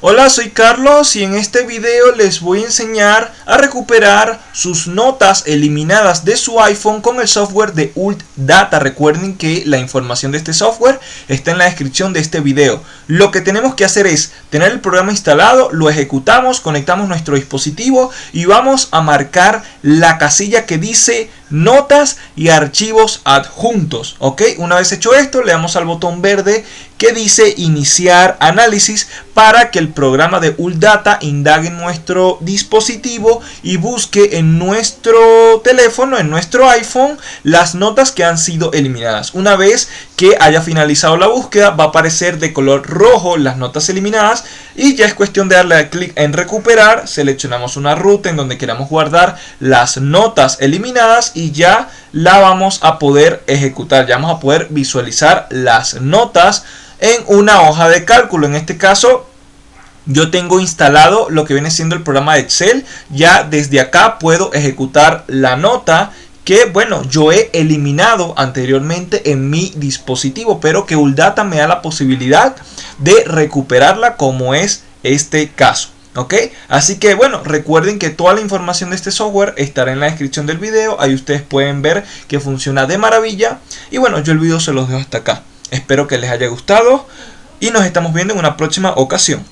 Hola, soy Carlos y en este video les voy a enseñar a recuperar sus notas eliminadas de su iPhone con el software de Ult Data. Recuerden que la información de este software está en la descripción de este video. Lo que tenemos que hacer es tener el programa instalado, lo ejecutamos, conectamos nuestro dispositivo y vamos a marcar la casilla que dice notas y archivos adjuntos. ¿Ok? Una vez hecho esto, le damos al botón verde que dice iniciar análisis para que el programa de ULData indague nuestro dispositivo y busque en nuestro teléfono, en nuestro iPhone, las notas que han sido eliminadas. Una vez que haya finalizado la búsqueda, va a aparecer de color rojo las notas eliminadas y ya es cuestión de darle clic en recuperar, seleccionamos una ruta en donde queramos guardar las notas eliminadas y ya la vamos a poder ejecutar, ya vamos a poder visualizar las notas en una hoja de cálculo. En este caso yo tengo instalado lo que viene siendo el programa de Excel. Ya desde acá puedo ejecutar la nota que bueno yo he eliminado anteriormente en mi dispositivo pero que Uldata me da la posibilidad de recuperarla como es este caso ok así que bueno recuerden que toda la información de este software estará en la descripción del video. Ahí ustedes pueden ver que funciona de maravilla. Y bueno yo el video se los dejo hasta acá. Espero que les haya gustado y nos estamos viendo en una próxima ocasión.